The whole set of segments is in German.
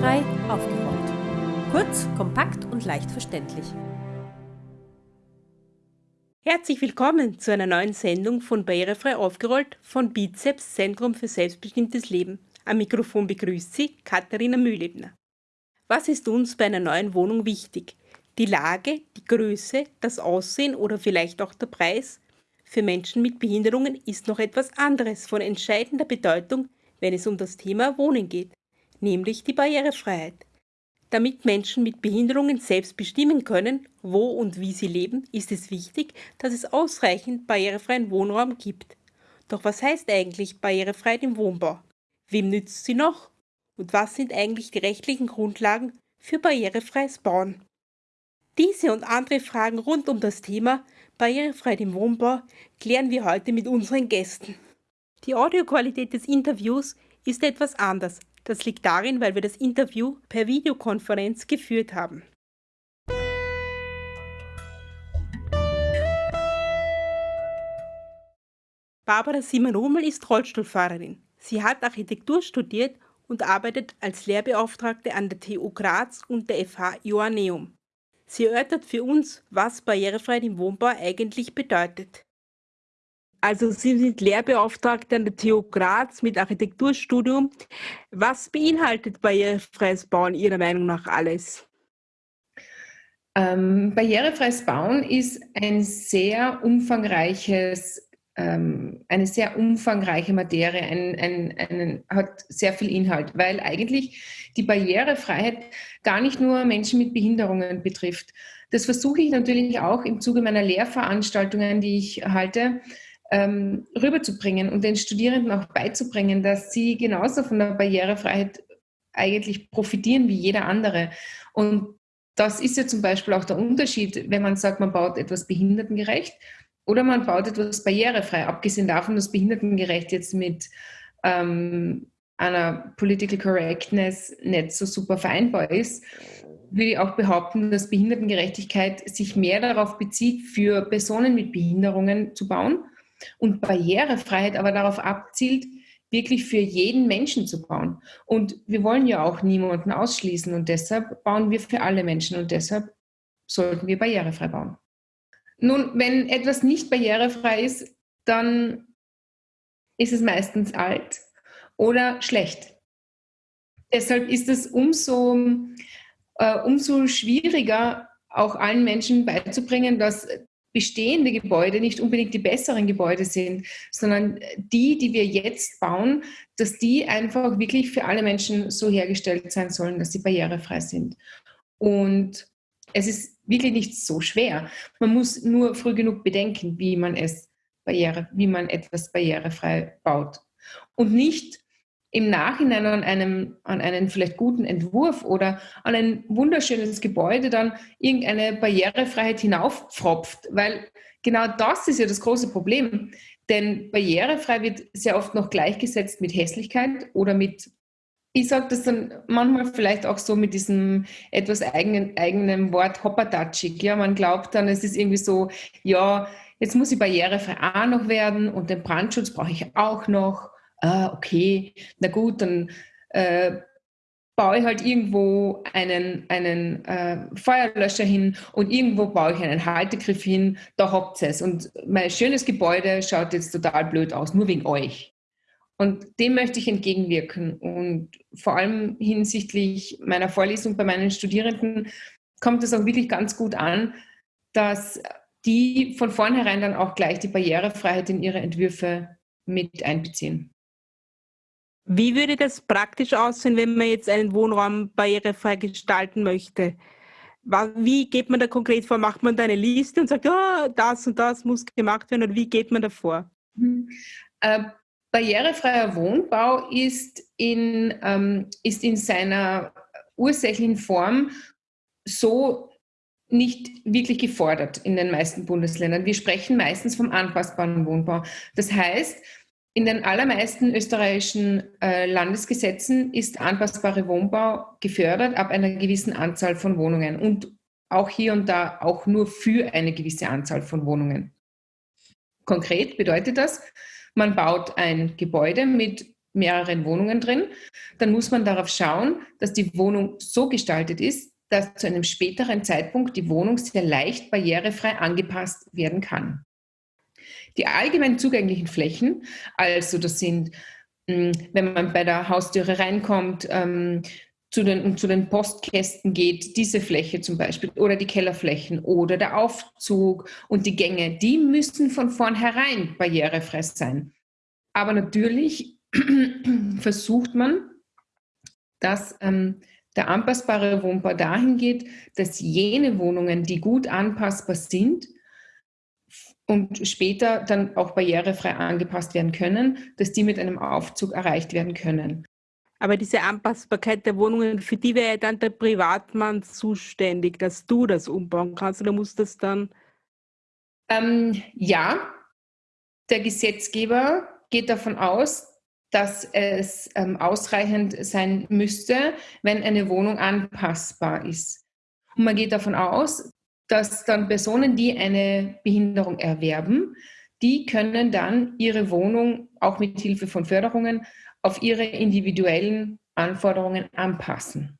Barrierefrei aufgeräumt. Kurz, kompakt und leicht verständlich. Herzlich willkommen zu einer neuen Sendung von Barrierefrei aufgerollt von Bizeps Zentrum für selbstbestimmtes Leben. Am Mikrofon begrüßt Sie Katharina Mühlebner. Was ist uns bei einer neuen Wohnung wichtig? Die Lage, die Größe, das Aussehen oder vielleicht auch der Preis? Für Menschen mit Behinderungen ist noch etwas anderes von entscheidender Bedeutung, wenn es um das Thema Wohnen geht nämlich die Barrierefreiheit. Damit Menschen mit Behinderungen selbst bestimmen können, wo und wie sie leben, ist es wichtig, dass es ausreichend barrierefreien Wohnraum gibt. Doch was heißt eigentlich Barrierefreiheit im Wohnbau? Wem nützt sie noch? Und was sind eigentlich die rechtlichen Grundlagen für barrierefreies Bauen? Diese und andere Fragen rund um das Thema Barrierefreiheit im Wohnbau klären wir heute mit unseren Gästen. Die Audioqualität des Interviews ist etwas anders das liegt darin, weil wir das Interview per Videokonferenz geführt haben. Barbara Simon-Rummel ist Rollstuhlfahrerin. Sie hat Architektur studiert und arbeitet als Lehrbeauftragte an der TU Graz und der FH Joanneum. Sie erörtert für uns, was Barrierefreiheit im Wohnbau eigentlich bedeutet. Also Sie sind Lehrbeauftragte an der TU Graz mit Architekturstudium. Was beinhaltet barrierefreies Bauen Ihrer Meinung nach alles? Ähm, barrierefreies Bauen ist ein sehr umfangreiches, ähm, eine sehr umfangreiche Materie, ein, ein, ein, hat sehr viel Inhalt, weil eigentlich die Barrierefreiheit gar nicht nur Menschen mit Behinderungen betrifft. Das versuche ich natürlich auch im Zuge meiner Lehrveranstaltungen, die ich halte, ähm, rüberzubringen und den Studierenden auch beizubringen, dass sie genauso von der Barrierefreiheit eigentlich profitieren wie jeder andere. Und das ist ja zum Beispiel auch der Unterschied, wenn man sagt, man baut etwas behindertengerecht oder man baut etwas barrierefrei, abgesehen davon, dass behindertengerecht jetzt mit ähm, einer Political Correctness nicht so super vereinbar ist, würde ich auch behaupten, dass Behindertengerechtigkeit sich mehr darauf bezieht, für Personen mit Behinderungen zu bauen und Barrierefreiheit aber darauf abzielt, wirklich für jeden Menschen zu bauen. Und wir wollen ja auch niemanden ausschließen und deshalb bauen wir für alle Menschen und deshalb sollten wir barrierefrei bauen. Nun, wenn etwas nicht barrierefrei ist, dann ist es meistens alt oder schlecht. Deshalb ist es umso, äh, umso schwieriger, auch allen Menschen beizubringen, dass bestehende Gebäude nicht unbedingt die besseren Gebäude sind, sondern die, die wir jetzt bauen, dass die einfach wirklich für alle Menschen so hergestellt sein sollen, dass sie barrierefrei sind. Und es ist wirklich nicht so schwer. Man muss nur früh genug bedenken, wie man es barriere, wie man etwas barrierefrei baut. Und nicht im Nachhinein an einem, an einen vielleicht guten Entwurf oder an ein wunderschönes Gebäude dann irgendeine Barrierefreiheit hinauffropft, weil genau das ist ja das große Problem. Denn barrierefrei wird sehr oft noch gleichgesetzt mit Hässlichkeit oder mit, ich sage das dann manchmal vielleicht auch so mit diesem etwas eigenen, eigenen Wort hoppertatschig. Ja, man glaubt dann, es ist irgendwie so, ja, jetzt muss ich barrierefrei auch noch werden und den Brandschutz brauche ich auch noch ah, okay, na gut, dann äh, baue ich halt irgendwo einen, einen äh, Feuerlöscher hin und irgendwo baue ich einen Haltegriff hin, da habt ihr es. Und mein schönes Gebäude schaut jetzt total blöd aus, nur wegen euch. Und dem möchte ich entgegenwirken. Und vor allem hinsichtlich meiner Vorlesung bei meinen Studierenden kommt es auch wirklich ganz gut an, dass die von vornherein dann auch gleich die Barrierefreiheit in ihre Entwürfe mit einbeziehen. Wie würde das praktisch aussehen, wenn man jetzt einen Wohnraum barrierefrei gestalten möchte? Wie geht man da konkret vor? Macht man da eine Liste und sagt, oh, das und das muss gemacht werden? Oder wie geht man da vor? Mhm. Äh, barrierefreier Wohnbau ist in, ähm, ist in seiner ursächlichen Form so nicht wirklich gefordert in den meisten Bundesländern. Wir sprechen meistens vom anpassbaren Wohnbau. Das heißt, in den allermeisten österreichischen äh, Landesgesetzen ist anpassbare Wohnbau gefördert ab einer gewissen Anzahl von Wohnungen und auch hier und da auch nur für eine gewisse Anzahl von Wohnungen. Konkret bedeutet das, man baut ein Gebäude mit mehreren Wohnungen drin, dann muss man darauf schauen, dass die Wohnung so gestaltet ist, dass zu einem späteren Zeitpunkt die Wohnung sehr leicht barrierefrei angepasst werden kann. Die allgemein zugänglichen Flächen, also das sind, hm, wenn man bei der Haustüre reinkommt, ähm, zu den, zu den Postkästen geht, diese Fläche zum Beispiel oder die Kellerflächen oder der Aufzug und die Gänge, die müssen von vornherein barrierefrei sein. Aber natürlich versucht man, dass ähm, der anpassbare Wohnbau dahin geht, dass jene Wohnungen, die gut anpassbar sind und später dann auch barrierefrei angepasst werden können, dass die mit einem Aufzug erreicht werden können. Aber diese Anpassbarkeit der Wohnungen, für die wäre dann der Privatmann zuständig, dass du das umbauen kannst oder muss das dann? Ähm, ja, der Gesetzgeber geht davon aus, dass es ähm, ausreichend sein müsste, wenn eine Wohnung anpassbar ist. Und man geht davon aus, dass dann Personen, die eine Behinderung erwerben, die können dann ihre Wohnung auch mit Hilfe von Förderungen auf ihre individuellen Anforderungen anpassen.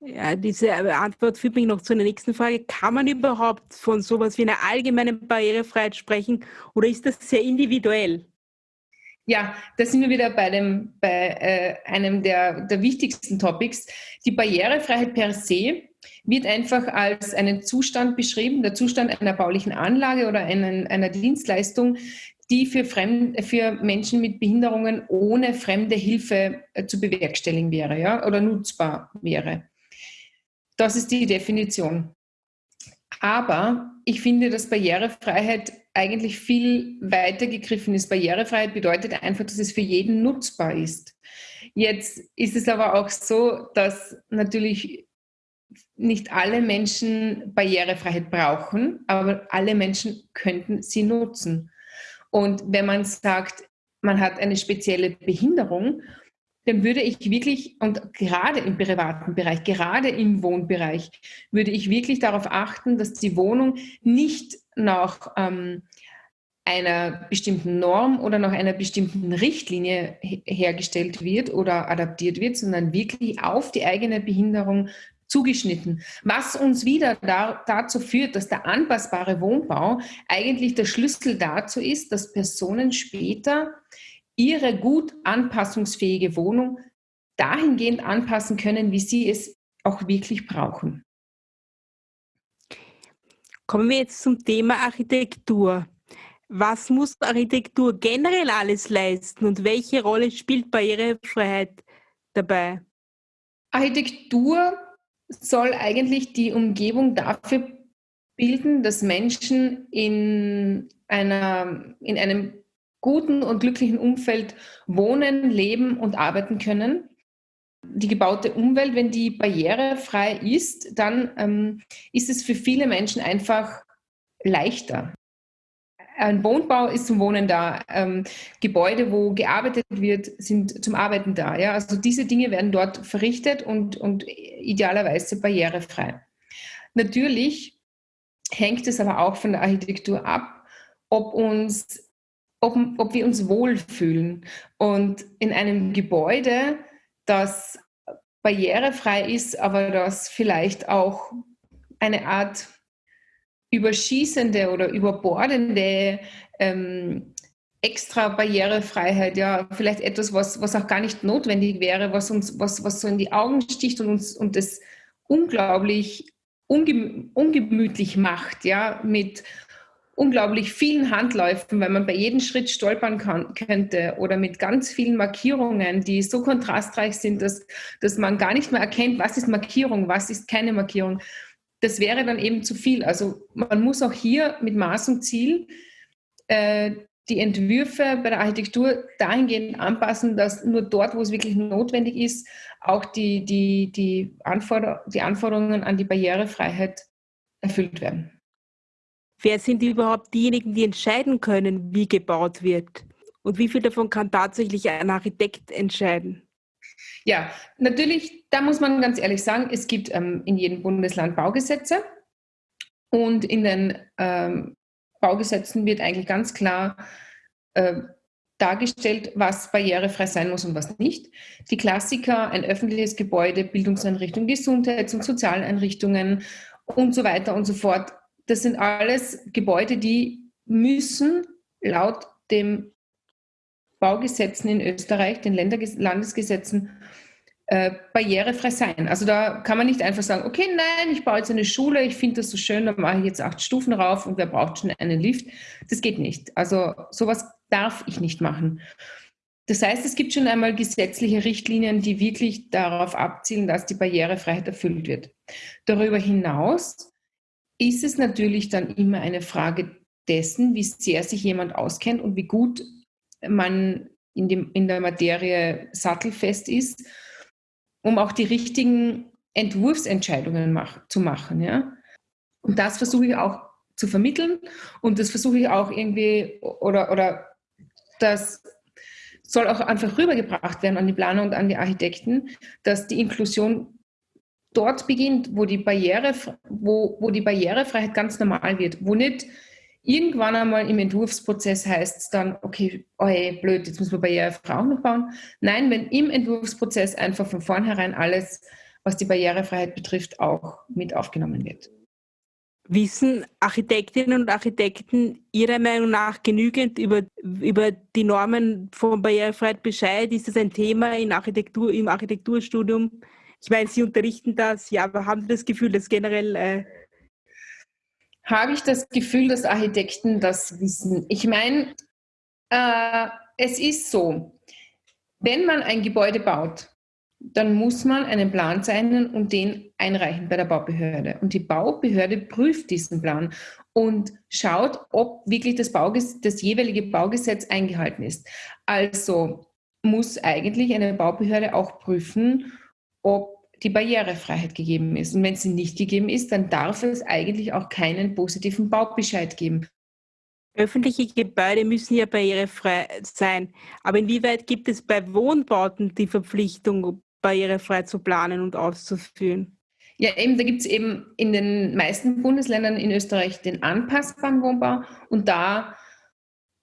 Ja, diese Antwort führt mich noch zu einer nächsten Frage. Kann man überhaupt von sowas wie einer allgemeinen Barrierefreiheit sprechen oder ist das sehr individuell? Ja, da sind wir wieder bei, dem, bei äh, einem der, der wichtigsten Topics. Die Barrierefreiheit per se wird einfach als einen Zustand beschrieben, der Zustand einer baulichen Anlage oder einen, einer Dienstleistung, die für, Fremd, für Menschen mit Behinderungen ohne fremde Hilfe äh, zu bewerkstelligen wäre ja, oder nutzbar wäre. Das ist die Definition. Aber ich finde, dass Barrierefreiheit eigentlich viel weiter gegriffen ist. Barrierefreiheit bedeutet einfach, dass es für jeden nutzbar ist. Jetzt ist es aber auch so, dass natürlich nicht alle Menschen Barrierefreiheit brauchen, aber alle Menschen könnten sie nutzen. Und wenn man sagt, man hat eine spezielle Behinderung, dann würde ich wirklich, und gerade im privaten Bereich, gerade im Wohnbereich, würde ich wirklich darauf achten, dass die Wohnung nicht nach ähm, einer bestimmten Norm oder nach einer bestimmten Richtlinie hergestellt wird oder adaptiert wird, sondern wirklich auf die eigene Behinderung zugeschnitten. Was uns wieder da, dazu führt, dass der anpassbare Wohnbau eigentlich der Schlüssel dazu ist, dass Personen später ihre gut anpassungsfähige Wohnung dahingehend anpassen können, wie sie es auch wirklich brauchen. Kommen wir jetzt zum Thema Architektur. Was muss Architektur generell alles leisten und welche Rolle spielt Barrierefreiheit dabei? Architektur soll eigentlich die Umgebung dafür bilden, dass Menschen in, einer, in einem guten und glücklichen Umfeld wohnen, leben und arbeiten können. Die gebaute Umwelt, wenn die barrierefrei ist, dann ähm, ist es für viele Menschen einfach leichter. Ein Wohnbau ist zum Wohnen da. Ähm, Gebäude, wo gearbeitet wird, sind zum Arbeiten da. Ja? Also diese Dinge werden dort verrichtet und, und idealerweise barrierefrei. Natürlich hängt es aber auch von der Architektur ab, ob, uns, ob, ob wir uns wohlfühlen. Und in einem Gebäude, das barrierefrei ist, aber das vielleicht auch eine Art überschießende oder überbordende ähm, extra Barrierefreiheit, ja, vielleicht etwas, was, was auch gar nicht notwendig wäre, was uns, was, was so in die Augen sticht und uns und das unglaublich ungemü ungemütlich macht, ja, mit unglaublich vielen Handläufen, weil man bei jedem Schritt stolpern kann, könnte oder mit ganz vielen Markierungen, die so kontrastreich sind, dass, dass man gar nicht mehr erkennt, was ist Markierung, was ist keine Markierung das wäre dann eben zu viel. Also man muss auch hier mit Maß und Ziel äh, die Entwürfe bei der Architektur dahingehend anpassen, dass nur dort, wo es wirklich notwendig ist, auch die, die, die, Anforder die Anforderungen an die Barrierefreiheit erfüllt werden. Wer sind überhaupt diejenigen, die entscheiden können, wie gebaut wird? Und wie viel davon kann tatsächlich ein Architekt entscheiden? Ja, natürlich, da muss man ganz ehrlich sagen, es gibt ähm, in jedem Bundesland Baugesetze und in den ähm, Baugesetzen wird eigentlich ganz klar äh, dargestellt, was barrierefrei sein muss und was nicht. Die Klassiker, ein öffentliches Gebäude, Bildungseinrichtungen, Gesundheits- und Sozialeinrichtungen und so weiter und so fort. Das sind alles Gebäude, die müssen laut dem Baugesetzen in Österreich, den Landesgesetzen, äh, barrierefrei sein. Also da kann man nicht einfach sagen, okay, nein, ich baue jetzt eine Schule, ich finde das so schön, da mache ich jetzt acht Stufen rauf und wer braucht schon einen Lift? Das geht nicht. Also sowas darf ich nicht machen. Das heißt, es gibt schon einmal gesetzliche Richtlinien, die wirklich darauf abzielen, dass die Barrierefreiheit erfüllt wird. Darüber hinaus ist es natürlich dann immer eine Frage dessen, wie sehr sich jemand auskennt und wie gut man in, dem, in der Materie sattelfest ist, um auch die richtigen Entwurfsentscheidungen mach, zu machen. Ja? Und das versuche ich auch zu vermitteln und das versuche ich auch irgendwie oder, oder das soll auch einfach rübergebracht werden an die Planer und an die Architekten, dass die Inklusion dort beginnt, wo die, Barriere, wo, wo die Barrierefreiheit ganz normal wird, wo nicht irgendwann einmal im Entwurfsprozess heißt es dann, okay, hey, blöd, jetzt müssen wir barrierefrei auch noch bauen. Nein, wenn im Entwurfsprozess einfach von vornherein alles, was die Barrierefreiheit betrifft, auch mit aufgenommen wird. Wissen Architektinnen und Architekten Ihrer Meinung nach genügend über, über die Normen von Barrierefreiheit Bescheid? Ist das ein Thema in Architektur, im Architekturstudium? Ich meine, Sie unterrichten das, ja, aber haben Sie das Gefühl, dass generell. Äh Habe ich das Gefühl, dass Architekten das wissen? Ich meine, äh, es ist so, wenn man ein Gebäude baut, dann muss man einen Plan zeichnen und den einreichen bei der Baubehörde. Und die Baubehörde prüft diesen Plan und schaut, ob wirklich das, Bauges das jeweilige Baugesetz eingehalten ist. Also muss eigentlich eine Baubehörde auch prüfen, ob die Barrierefreiheit gegeben ist. Und wenn sie nicht gegeben ist, dann darf es eigentlich auch keinen positiven Baubescheid geben. Öffentliche Gebäude müssen ja barrierefrei sein. Aber inwieweit gibt es bei Wohnbauten die Verpflichtung, barrierefrei zu planen und auszuführen? Ja, eben, da gibt es eben in den meisten Bundesländern in Österreich den anpassbaren Wohnbau und da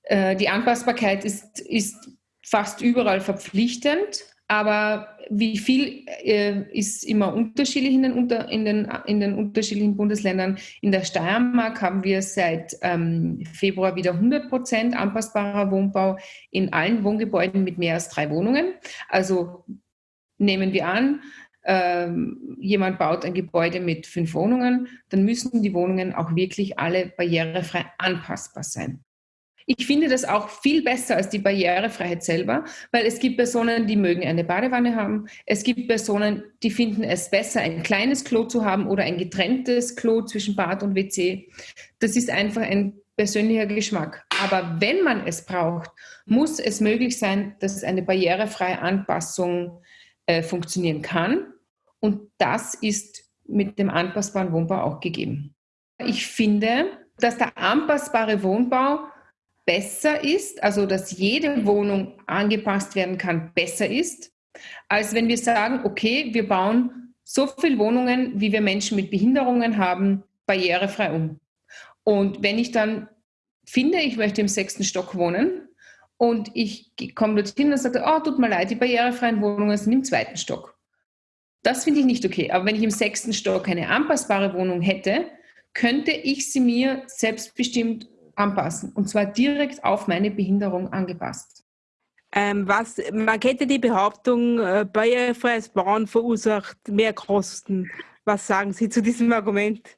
äh, die Anpassbarkeit ist, ist fast überall verpflichtend, aber wie viel äh, ist immer unterschiedlich in den, unter, in, den, in den unterschiedlichen Bundesländern. In der Steiermark haben wir seit ähm, Februar wieder 100 Prozent anpassbarer Wohnbau in allen Wohngebäuden mit mehr als drei Wohnungen. Also nehmen wir an, ähm, jemand baut ein Gebäude mit fünf Wohnungen, dann müssen die Wohnungen auch wirklich alle barrierefrei anpassbar sein. Ich finde das auch viel besser als die Barrierefreiheit selber, weil es gibt Personen, die mögen eine Badewanne haben. Es gibt Personen, die finden es besser, ein kleines Klo zu haben oder ein getrenntes Klo zwischen Bad und WC. Das ist einfach ein persönlicher Geschmack. Aber wenn man es braucht, muss es möglich sein, dass eine barrierefreie Anpassung äh, funktionieren kann. Und das ist mit dem anpassbaren Wohnbau auch gegeben. Ich finde, dass der anpassbare Wohnbau besser ist, also dass jede Wohnung angepasst werden kann, besser ist, als wenn wir sagen, okay, wir bauen so viele Wohnungen, wie wir Menschen mit Behinderungen haben, barrierefrei um. Und wenn ich dann finde, ich möchte im sechsten Stock wohnen, und ich komme dorthin und sage, oh, tut mir leid, die barrierefreien Wohnungen sind im zweiten Stock. Das finde ich nicht okay. Aber wenn ich im sechsten Stock eine anpassbare Wohnung hätte, könnte ich sie mir selbstbestimmt anpassen. Und zwar direkt auf meine Behinderung angepasst. Ähm, was, man kennt ja die Behauptung, äh, barrierefreies Bauen verursacht mehr Kosten. Was sagen Sie zu diesem Argument?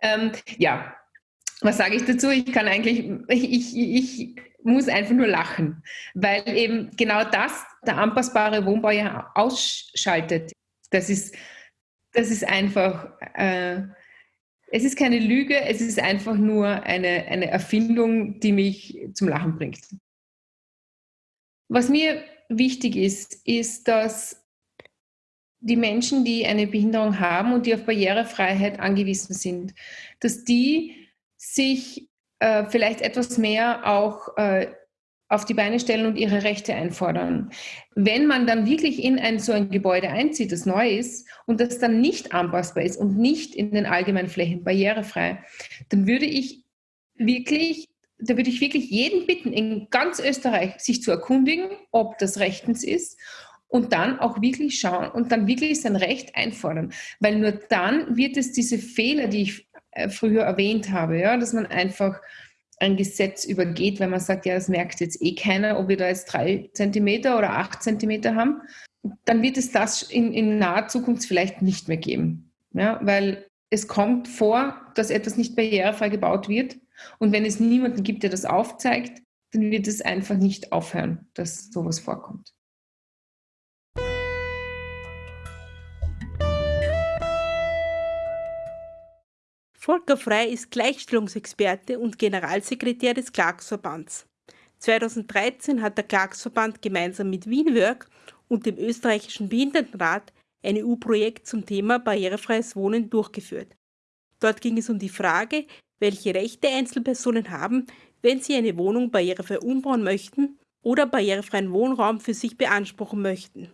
Ähm, ja, was sage ich dazu? Ich kann eigentlich, ich, ich muss einfach nur lachen, weil eben genau das der anpassbare Wohnbau ja ausschaltet. Das ist, das ist einfach, äh, es ist keine Lüge, es ist einfach nur eine, eine Erfindung, die mich zum Lachen bringt. Was mir wichtig ist, ist, dass die Menschen, die eine Behinderung haben und die auf Barrierefreiheit angewiesen sind, dass die sich äh, vielleicht etwas mehr auch äh, auf die Beine stellen und ihre Rechte einfordern. Wenn man dann wirklich in ein so ein Gebäude einzieht, das neu ist und das dann nicht anpassbar ist und nicht in den allgemeinen Flächen barrierefrei, dann würde ich wirklich da würde ich wirklich jeden bitten, in ganz Österreich sich zu erkundigen, ob das rechtens ist und dann auch wirklich schauen und dann wirklich sein Recht einfordern. Weil nur dann wird es diese Fehler, die ich äh, früher erwähnt habe, ja, dass man einfach ein Gesetz übergeht, wenn man sagt, ja, das merkt jetzt eh keiner, ob wir da jetzt drei Zentimeter oder acht Zentimeter haben, dann wird es das in, in naher Zukunft vielleicht nicht mehr geben. Ja, weil es kommt vor, dass etwas nicht barrierefrei gebaut wird. Und wenn es niemanden gibt, der das aufzeigt, dann wird es einfach nicht aufhören, dass sowas vorkommt. Volker Frey ist Gleichstellungsexperte und Generalsekretär des Clarksverbands. 2013 hat der Clarksverband gemeinsam mit Wienwork und dem österreichischen Behindertenrat ein EU-Projekt zum Thema barrierefreies Wohnen durchgeführt. Dort ging es um die Frage, welche Rechte Einzelpersonen haben, wenn sie eine Wohnung barrierefrei umbauen möchten oder barrierefreien Wohnraum für sich beanspruchen möchten.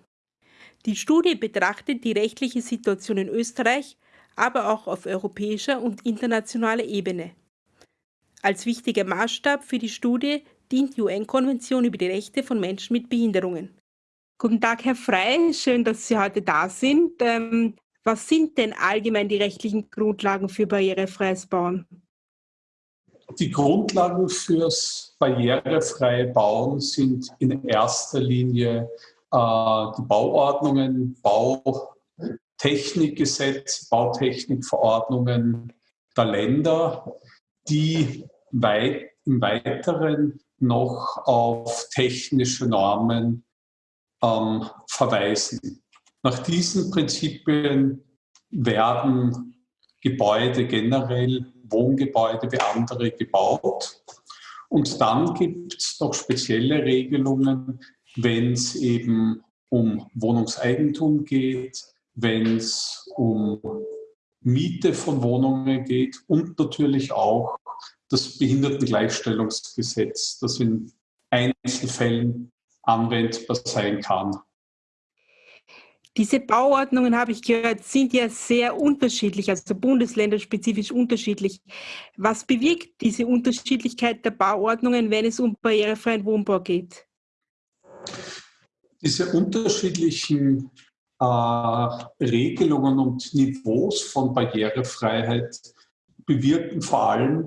Die Studie betrachtet die rechtliche Situation in Österreich aber auch auf europäischer und internationaler Ebene. Als wichtiger Maßstab für die Studie dient die UN-Konvention über die Rechte von Menschen mit Behinderungen. Guten Tag, Herr Frey, schön, dass Sie heute da sind. Ähm, was sind denn allgemein die rechtlichen Grundlagen für barrierefreies Bauen? Die Grundlagen fürs barrierefreie Bauen sind in erster Linie äh, die Bauordnungen, Bau, Technikgesetz, Bautechnikverordnungen der Länder, die weit, im Weiteren noch auf technische Normen ähm, verweisen. Nach diesen Prinzipien werden Gebäude generell, Wohngebäude wie andere gebaut. Und dann gibt es noch spezielle Regelungen, wenn es eben um Wohnungseigentum geht, wenn es um Miete von Wohnungen geht und natürlich auch das Behindertengleichstellungsgesetz, das in Einzelfällen anwendbar sein kann. Diese Bauordnungen, habe ich gehört, sind ja sehr unterschiedlich, also bundesländerspezifisch unterschiedlich. Was bewirkt diese Unterschiedlichkeit der Bauordnungen, wenn es um barrierefreien Wohnbau geht? Diese unterschiedlichen äh, Regelungen und Niveaus von Barrierefreiheit bewirken vor allem,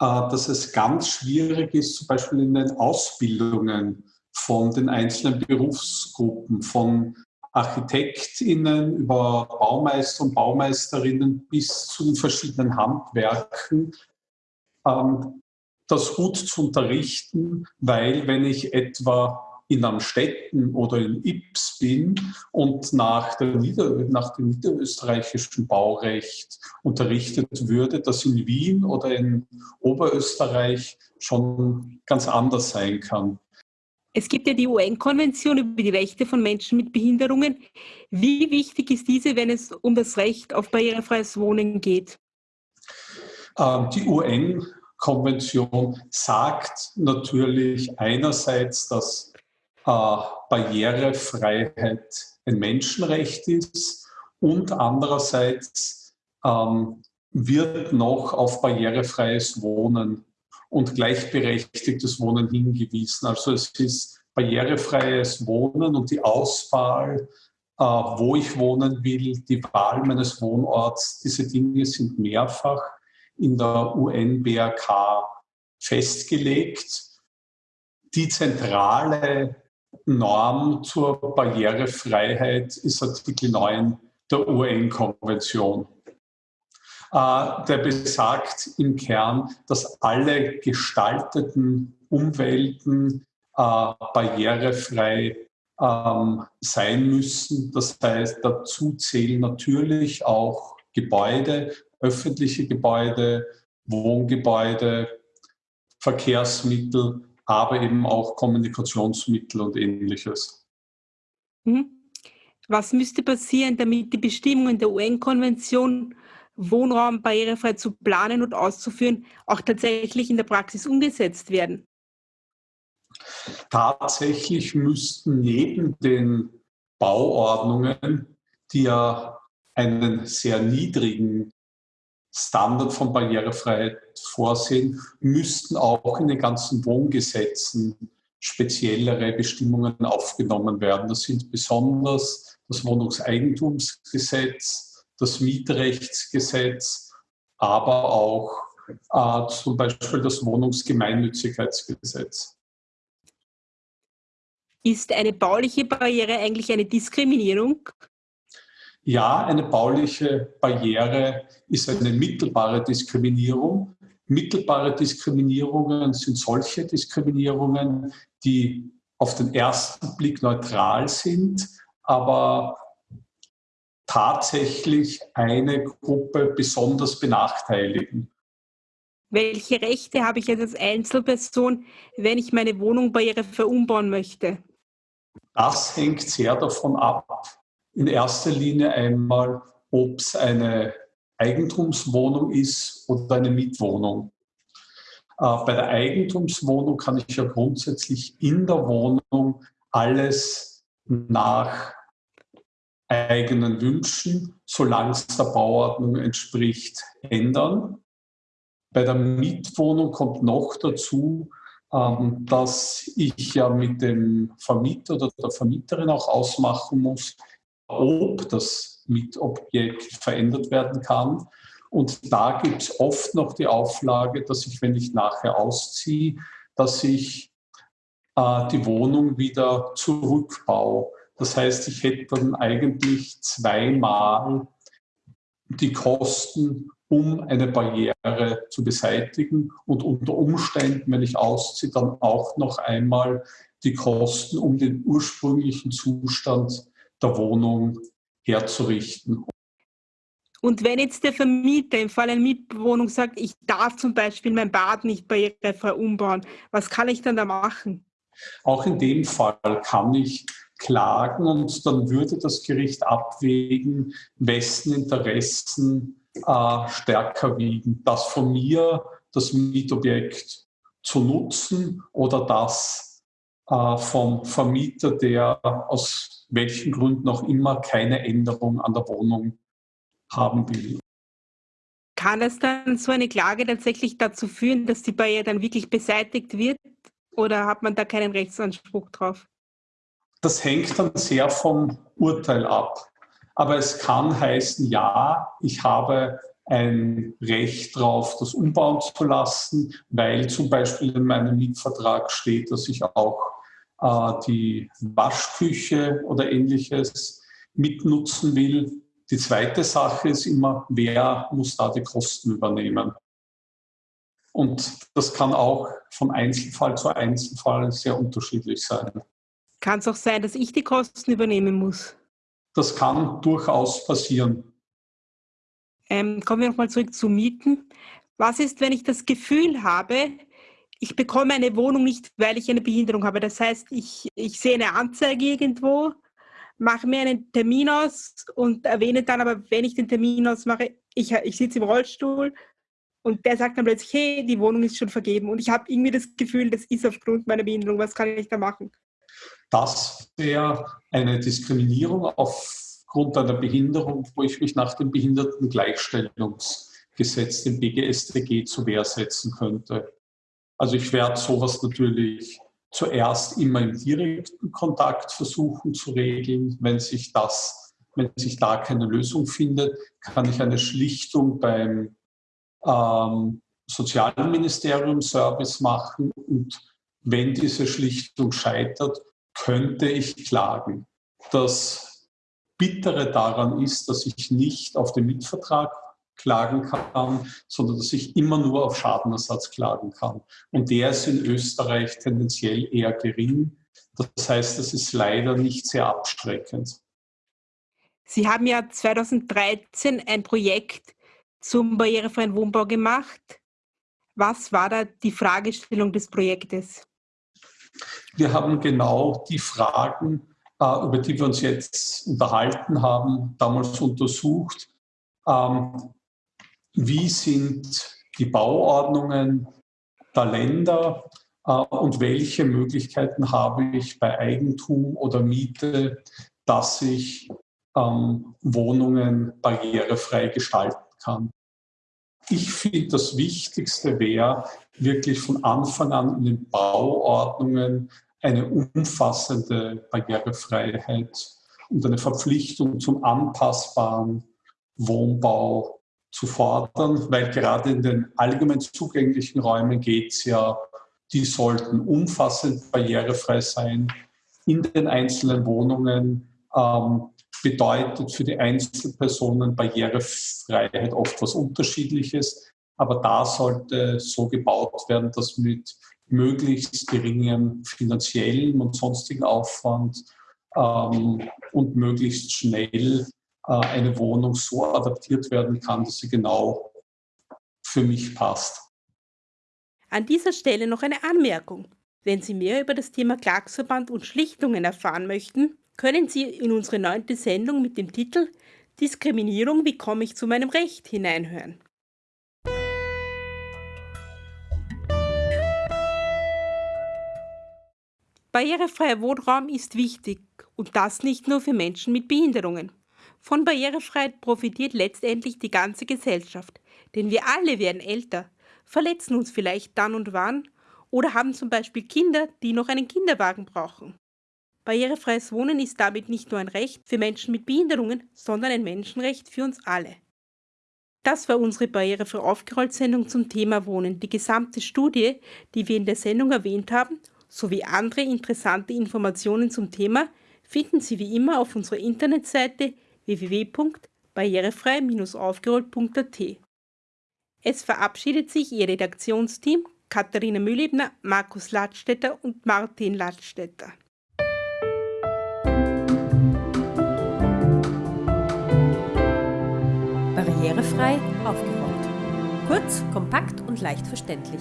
äh, dass es ganz schwierig ist, zum Beispiel in den Ausbildungen von den einzelnen Berufsgruppen, von ArchitektInnen über Baumeister und Baumeisterinnen bis zu den verschiedenen Handwerken, ähm, das gut zu unterrichten, weil wenn ich etwa in Amstetten oder in Ips bin und nach, Nieder-, nach, dem niederösterreichischen Baurecht unterrichtet würde, das in Wien oder in Oberösterreich schon ganz anders sein kann. Es gibt ja die UN-Konvention über die Rechte von Menschen mit Behinderungen. Wie wichtig ist diese, wenn es um das Recht auf barrierefreies Wohnen geht? Ähm, die UN-Konvention sagt natürlich einerseits, dass äh, Barrierefreiheit ein Menschenrecht ist und andererseits ähm, wird noch auf barrierefreies Wohnen und gleichberechtigtes Wohnen hingewiesen. Also es ist barrierefreies Wohnen und die Auswahl, äh, wo ich wohnen will, die Wahl meines Wohnorts, diese Dinge sind mehrfach in der UN-BRK festgelegt. Die zentrale Norm zur Barrierefreiheit ist Artikel 9 der UN-Konvention. Äh, der besagt im Kern, dass alle gestalteten Umwelten äh, barrierefrei ähm, sein müssen. Das heißt, dazu zählen natürlich auch Gebäude, öffentliche Gebäude, Wohngebäude, Verkehrsmittel, aber eben auch Kommunikationsmittel und ähnliches. Mhm. Was müsste passieren, damit die Bestimmungen der UN-Konvention, Wohnraum barrierefrei zu planen und auszuführen, auch tatsächlich in der Praxis umgesetzt werden? Tatsächlich müssten neben den Bauordnungen, die ja einen sehr niedrigen Standard von Barrierefreiheit vorsehen, müssten auch in den ganzen Wohngesetzen speziellere Bestimmungen aufgenommen werden. Das sind besonders das Wohnungseigentumsgesetz, das Mietrechtsgesetz, aber auch äh, zum Beispiel das Wohnungsgemeinnützigkeitsgesetz. Ist eine bauliche Barriere eigentlich eine Diskriminierung? Ja, eine bauliche Barriere ist eine mittelbare Diskriminierung. Mittelbare Diskriminierungen sind solche Diskriminierungen, die auf den ersten Blick neutral sind, aber tatsächlich eine Gruppe besonders benachteiligen. Welche Rechte habe ich als Einzelperson, wenn ich meine Wohnung barrierefrei umbauen möchte? Das hängt sehr davon ab, in erster Linie einmal, ob es eine Eigentumswohnung ist oder eine Mietwohnung. Äh, bei der Eigentumswohnung kann ich ja grundsätzlich in der Wohnung alles nach eigenen Wünschen, solange es der Bauordnung entspricht, ändern. Bei der Mietwohnung kommt noch dazu, ähm, dass ich ja mit dem Vermieter oder der Vermieterin auch ausmachen muss, ob das Mietobjekt verändert werden kann. Und da gibt es oft noch die Auflage, dass ich, wenn ich nachher ausziehe, dass ich äh, die Wohnung wieder zurückbaue. Das heißt, ich hätte dann eigentlich zweimal die Kosten, um eine Barriere zu beseitigen und unter Umständen, wenn ich ausziehe, dann auch noch einmal die Kosten, um den ursprünglichen Zustand der Wohnung herzurichten. Und wenn jetzt der Vermieter im Fall einer Mietwohnung sagt, ich darf zum Beispiel mein Bad nicht barrierefrei umbauen, was kann ich dann da machen? Auch in dem Fall kann ich klagen und dann würde das Gericht abwägen, wessen Interessen äh, stärker wiegen. Das von mir, das Mietobjekt zu nutzen oder das äh, vom Vermieter, der aus welchen Gründen auch immer keine Änderung an der Wohnung haben will. Kann es dann so eine Klage tatsächlich dazu führen, dass die Barriere dann wirklich beseitigt wird oder hat man da keinen Rechtsanspruch drauf? Das hängt dann sehr vom Urteil ab. Aber es kann heißen, ja, ich habe ein Recht darauf, das umbauen zu lassen, weil zum Beispiel in meinem Mietvertrag steht, dass ich auch äh, die Waschküche oder ähnliches mitnutzen will. Die zweite Sache ist immer, wer muss da die Kosten übernehmen? Und das kann auch von Einzelfall zu Einzelfall sehr unterschiedlich sein. Kann es auch sein, dass ich die Kosten übernehmen muss? Das kann durchaus passieren. Ähm, kommen wir nochmal zurück zu Mieten. Was ist, wenn ich das Gefühl habe, ich bekomme eine Wohnung nicht, weil ich eine Behinderung habe? Das heißt, ich, ich sehe eine Anzeige irgendwo, mache mir einen Termin aus und erwähne dann aber, wenn ich den Termin ausmache, ich, ich sitze im Rollstuhl und der sagt dann plötzlich, hey, die Wohnung ist schon vergeben und ich habe irgendwie das Gefühl, das ist aufgrund meiner Behinderung, was kann ich da machen? Das wäre eine Diskriminierung aufgrund einer Behinderung, wo ich mich nach dem Behindertengleichstellungsgesetz, dem BGStG, zu Wehr setzen könnte. Also ich werde sowas natürlich zuerst immer im direkten Kontakt versuchen zu regeln. Wenn sich das, wenn sich da keine Lösung findet, kann ich eine Schlichtung beim ähm, Sozialministerium Service machen und wenn diese Schlichtung scheitert, könnte ich klagen. Das Bittere daran ist, dass ich nicht auf den Mietvertrag klagen kann, sondern dass ich immer nur auf Schadenersatz klagen kann. Und der ist in Österreich tendenziell eher gering. Das heißt, es ist leider nicht sehr abschreckend. Sie haben ja 2013 ein Projekt zum barrierefreien Wohnbau gemacht. Was war da die Fragestellung des Projektes? Wir haben genau die Fragen, äh, über die wir uns jetzt unterhalten haben, damals untersucht. Ähm, wie sind die Bauordnungen der Länder äh, und welche Möglichkeiten habe ich bei Eigentum oder Miete, dass ich ähm, Wohnungen barrierefrei gestalten kann. ich finde, das Wichtigste wäre wirklich von Anfang an in den Bauordnungen eine umfassende Barrierefreiheit und eine Verpflichtung zum anpassbaren Wohnbau zu fordern, weil gerade in den allgemein zugänglichen Räumen geht es ja, die sollten umfassend barrierefrei sein. In den einzelnen Wohnungen ähm, bedeutet für die Einzelpersonen Barrierefreiheit oft was Unterschiedliches, aber da sollte so gebaut werden, dass mit möglichst geringem finanziellen und sonstigen Aufwand ähm, und möglichst schnell eine Wohnung so adaptiert werden kann, dass sie genau für mich passt. An dieser Stelle noch eine Anmerkung. Wenn Sie mehr über das Thema Klagsverband und Schlichtungen erfahren möchten, können Sie in unsere neunte Sendung mit dem Titel Diskriminierung, wie komme ich zu meinem Recht hineinhören. Barrierefreier Wohnraum ist wichtig und das nicht nur für Menschen mit Behinderungen. Von Barrierefreiheit profitiert letztendlich die ganze Gesellschaft, denn wir alle werden älter, verletzen uns vielleicht dann und wann oder haben zum Beispiel Kinder, die noch einen Kinderwagen brauchen. Barrierefreies Wohnen ist damit nicht nur ein Recht für Menschen mit Behinderungen, sondern ein Menschenrecht für uns alle. Das war unsere Barrierefrei aufgerollt Sendung zum Thema Wohnen. Die gesamte Studie, die wir in der Sendung erwähnt haben, sowie andere interessante Informationen zum Thema finden Sie wie immer auf unserer Internetseite www.barrierefrei-aufgerollt.at. Es verabschiedet sich Ihr Redaktionsteam Katharina Mühlebner, Markus Ladstätter und Martin Ladstätter. Barrierefrei aufgerollt. Kurz, kompakt und leicht verständlich.